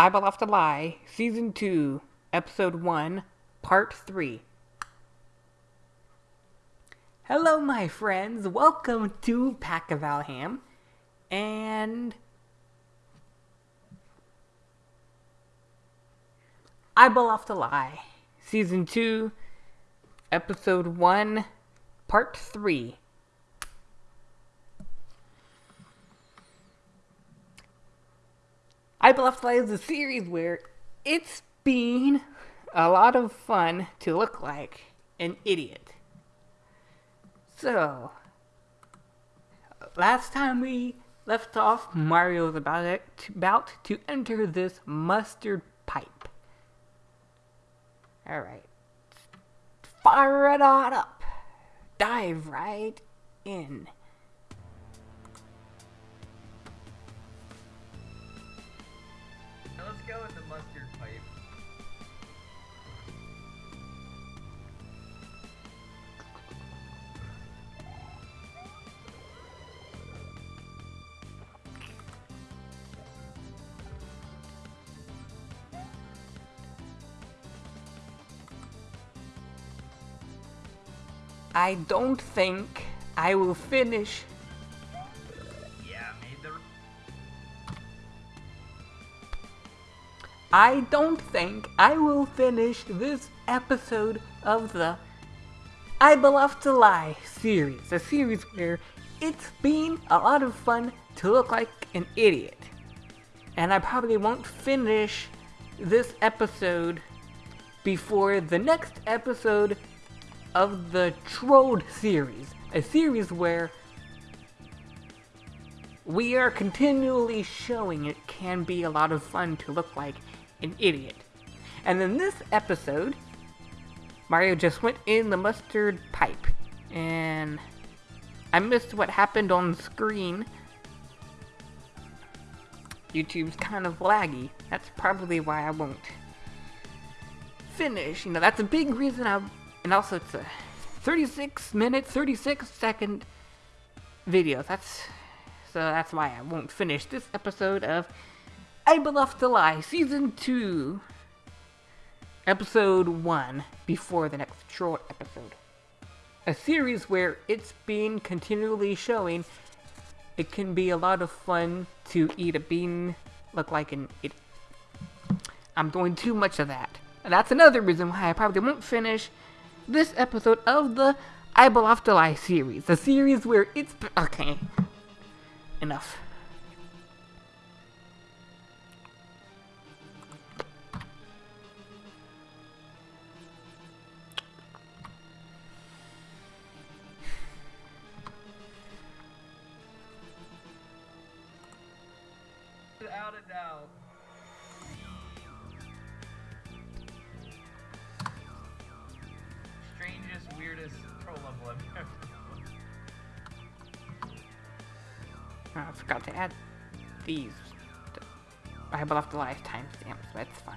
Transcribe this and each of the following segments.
I Have to Lie, Season 2, Episode 1, Part 3. Hello, my friends. Welcome to Pack of Valham. And. I Have to Lie, Season 2, Episode 1, Part 3. I to Lie is a series where it's been a lot of fun to look like an idiot. So, last time we left off, Mario was about, it, about to enter this mustard pipe. Alright. Fire it on up. Dive right in. I don't think I will finish Yeah, the. I don't think I will finish this episode of the I Have to Lie series. A series where it's been a lot of fun to look like an idiot. And I probably won't finish this episode before the next episode of the Trode series. A series where we are continually showing it can be a lot of fun to look like an idiot. And in this episode, Mario just went in the mustard pipe, and I missed what happened on screen. YouTube's kind of laggy. That's probably why I won't finish. You know, that's a big reason I. And also, it's a 36 minute, 36 second video. That's so that's why I won't finish this episode of I Will to Lie Season 2, Episode 1, before the next short episode. A series where it's been continually showing it can be a lot of fun to eat a bean, look like an it. I'm doing too much of that. And that's another reason why I probably won't finish this episode of the I series. A series where it's. Okay. Enough. Oh, I forgot to add these. I have to lie timestamps, but it's fine.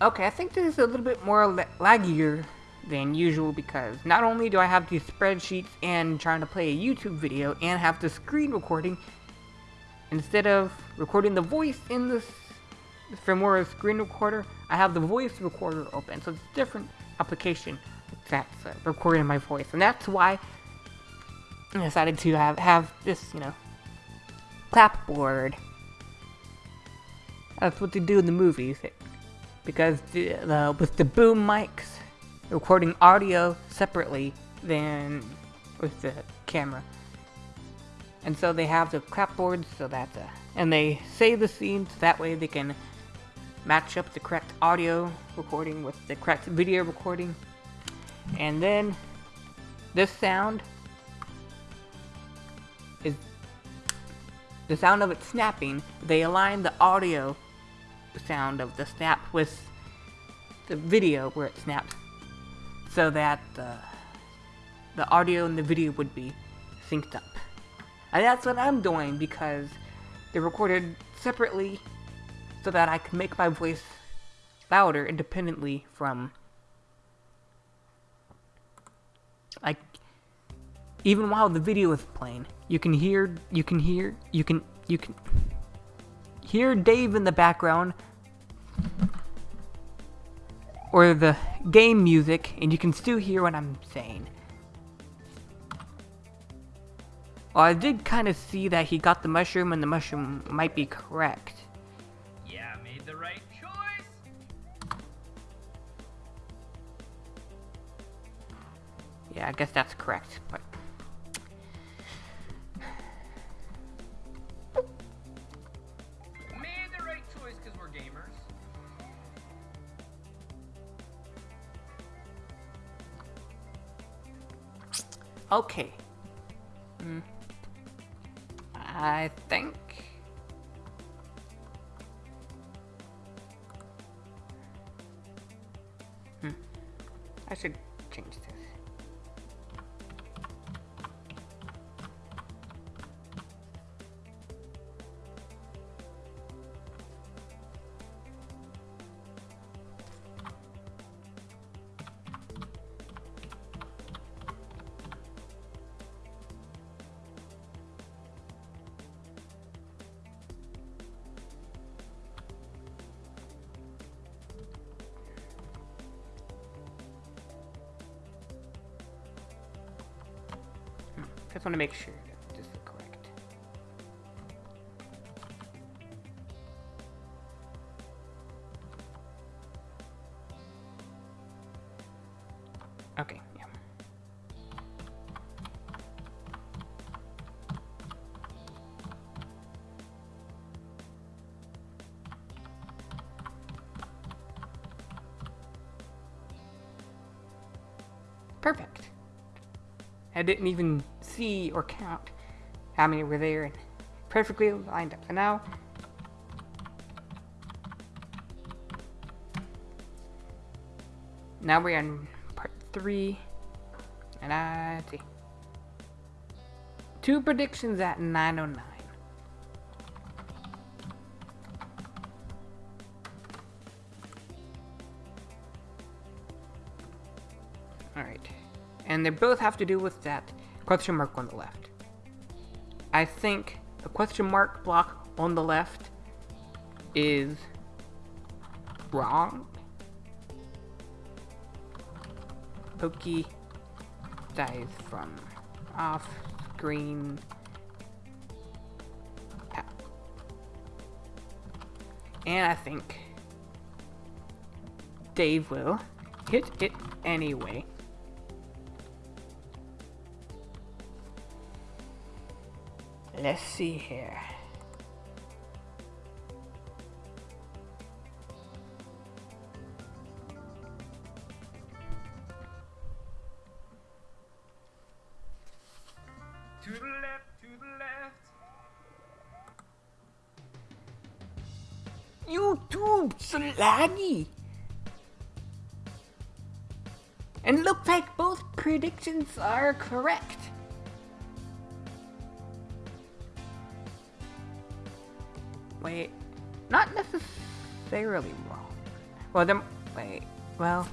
Okay, I think this is a little bit more la- laggier than usual because not only do I have these spreadsheets and trying to play a YouTube video and have the screen recording, instead of recording the voice in this Filmora screen recorder, I have the voice recorder open. So it's a different application that's uh, recording my voice, and that's why I decided to have have this, you know, clapboard. That's what they do in the movies, because the, the with the boom mics, recording audio separately than with the camera. And so they have the clapboards so that, uh, and they save the scenes that way they can match up the correct audio recording with the correct video recording. And then this sound is the sound of it snapping. They align the audio sound of the snap with the video where it snaps so that the, the audio and the video would be synced up. And that's what I'm doing because they're recorded separately so that I can make my voice louder independently from like even while the video is playing you can hear you can hear you can you can hear Dave in the background or the game music and you can still hear what I'm saying. Well, I did kind of see that he got the mushroom and the mushroom might be correct. Yeah, made the right choice. Yeah, I guess that's correct. But Made the right choice because we're gamers. okay. Just want to make sure that this is correct. Okay, yeah. Perfect. I didn't even see or count how many were there and perfectly lined up. So now now we're on part three and I see. Two predictions at 909. Alright. And they both have to do with that question mark on the left. I think the question mark block on the left is wrong. Pokey dies from off screen. And I think Dave will hit it anyway. Let's see here. To the left, to the left. YouTube slaggy. And looks like both predictions are correct. Wait, not necessarily wrong. Well, then, wait, well,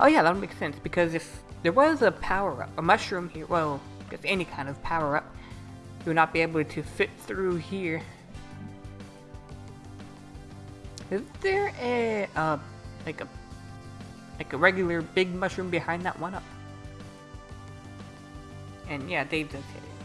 oh yeah, that would make sense because if there was a power up, a mushroom here, well, guess any kind of power up, you would not be able to fit through here. Is there a uh, like a like a regular big mushroom behind that one up? And yeah, Dave does hit it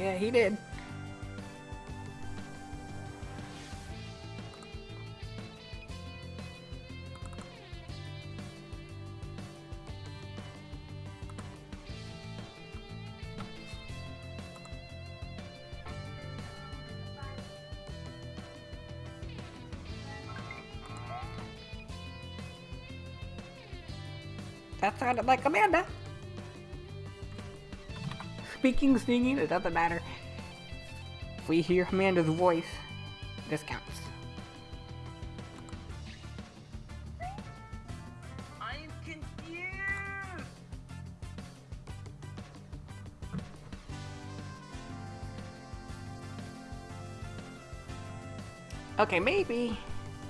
Yeah, he did. That sounded like Amanda. Speaking, singing, it doesn't matter. If we hear Amanda's voice, This counts. I am confused. Okay, maybe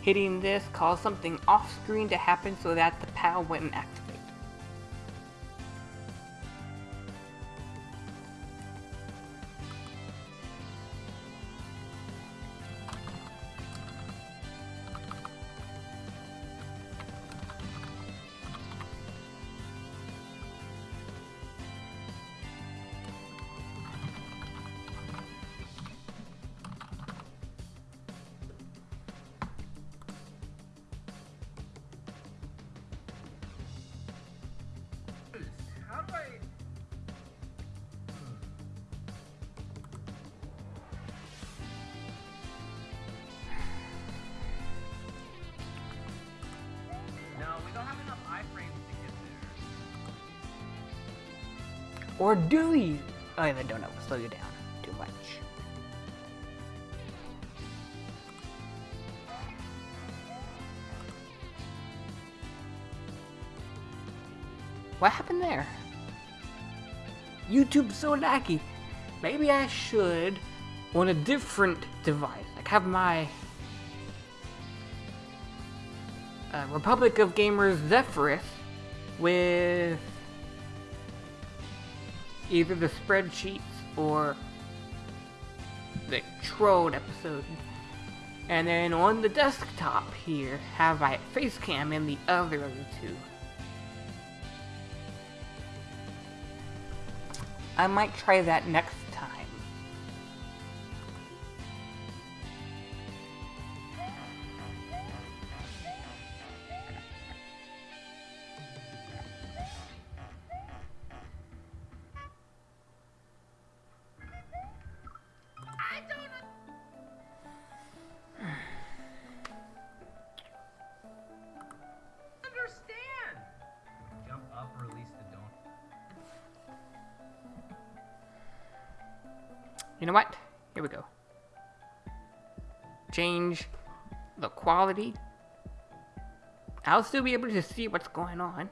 hitting this caused something off screen to happen so that the PAL wouldn't activate. Or do you? Oh, I don't know. Slow you down too much. What happened there? YouTube's so laggy. Maybe I should on a different device. Like have my uh, Republic of Gamers Zephyrus with either the spreadsheets or the Trode episode. And then on the desktop here, have my face cam and the other of the two. I might try that next the quality. I'll still be able to see what's going on.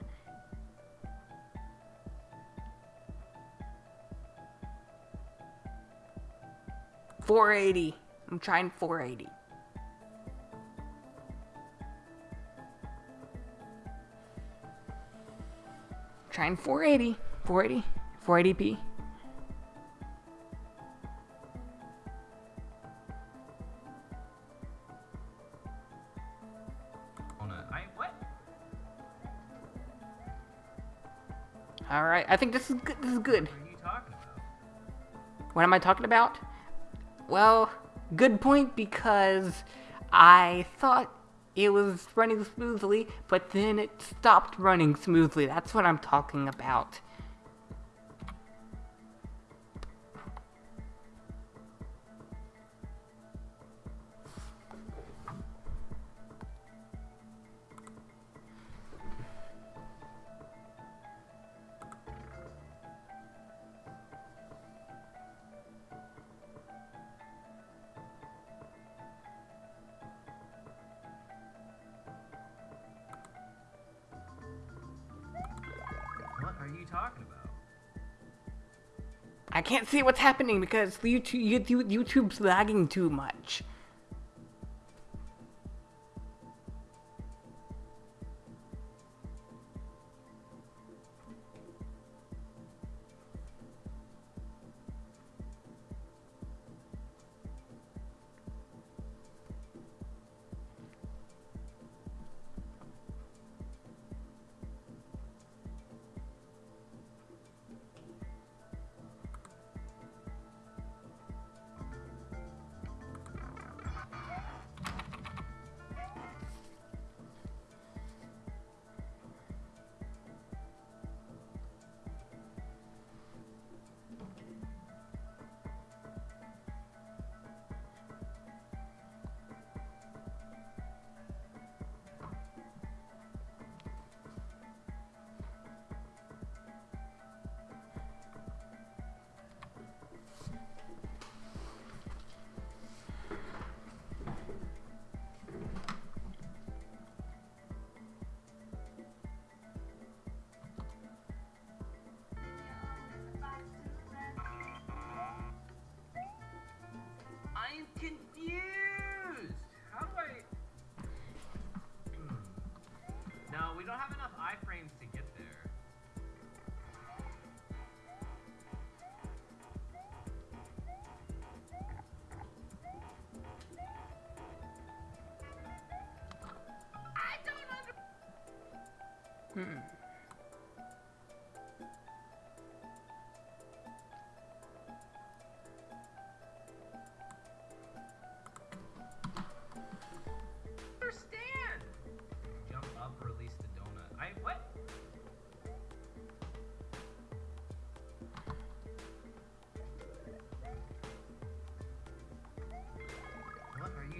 Four eighty. I'm trying four eighty. Trying 480. 480. 480p. On I think this is good. This is good. What am I talking about? Well, good point because I thought it was running smoothly, but then it stopped running smoothly. That's what I'm talking about. Can't see what's happening because YouTube, YouTube YouTube's lagging too much.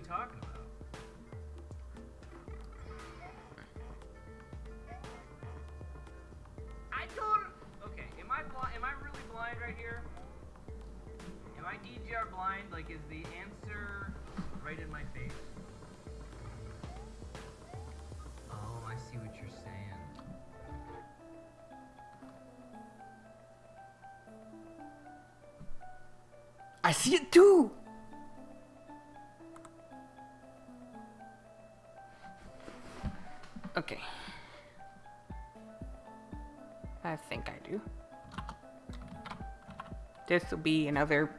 Talking about? I told. Okay, am I blind? Am I really blind right here? Am I DGR blind? Like, is the answer right in my face? Oh, I see what you're saying. I see it too. This will be another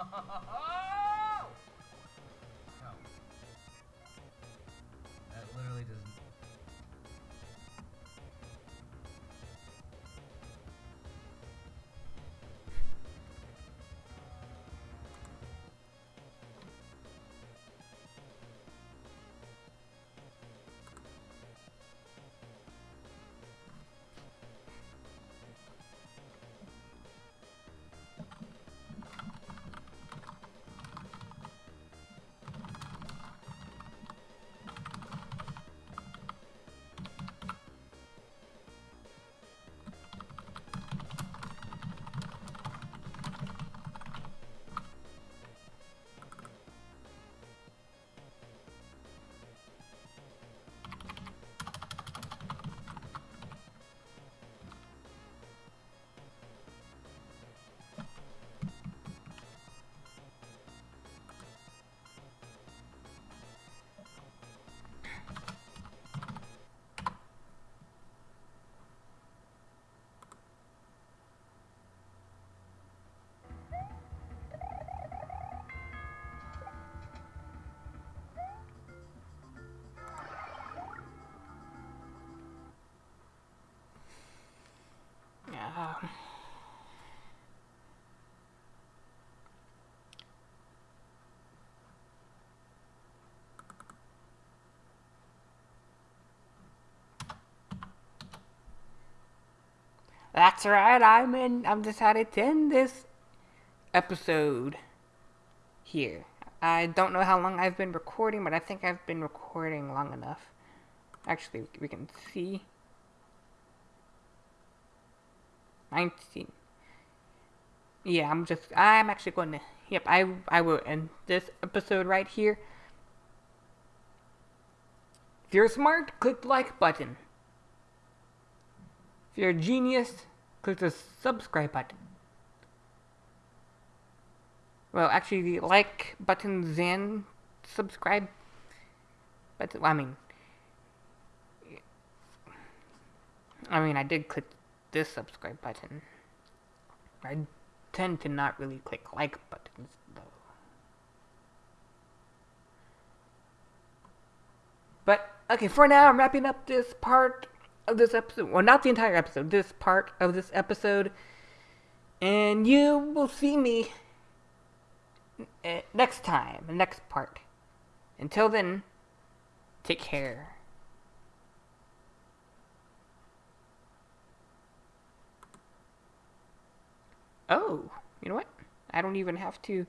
Ha ha ha ha! That's right. I'm in. I'm decided to end this episode here. I don't know how long I've been recording, but I think I've been recording long enough. Actually, we can see. 19. Yeah, I'm just, I'm actually going to, yep, I, I will end this episode right here. If you're smart, click the like button. If you're a genius, click the subscribe button. Well, actually, the like buttons and subscribe button, I mean, I mean, I did click this subscribe button. I tend to not really click like buttons though. But okay, for now I'm wrapping up this part of this episode. Well, not the entire episode, this part of this episode. And you will see me uh, next time, the next part. Until then, take care. Oh, you know what? I don't even have to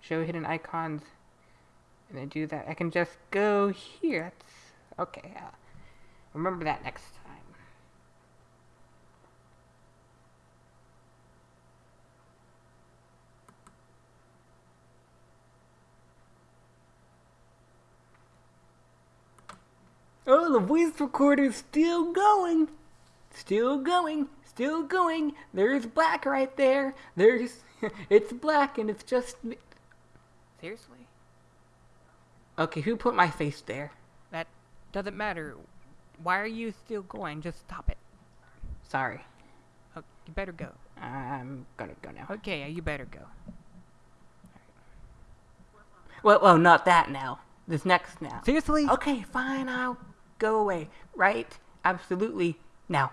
show hidden icons and then do that. I can just go here. That's okay. Remember that next time. Oh, the voice recorder's still going. Still going. still going. There's black right there. There's it's black and it's just me. Seriously? Okay, who put my face there? That doesn't matter. Why are you still going? Just stop it. Sorry. Oh, you better go. I'm gonna go now. Okay, you better go. Well, well, not that now. This next now. Seriously? Okay, fine. I'll go away. Right? Absolutely. Now.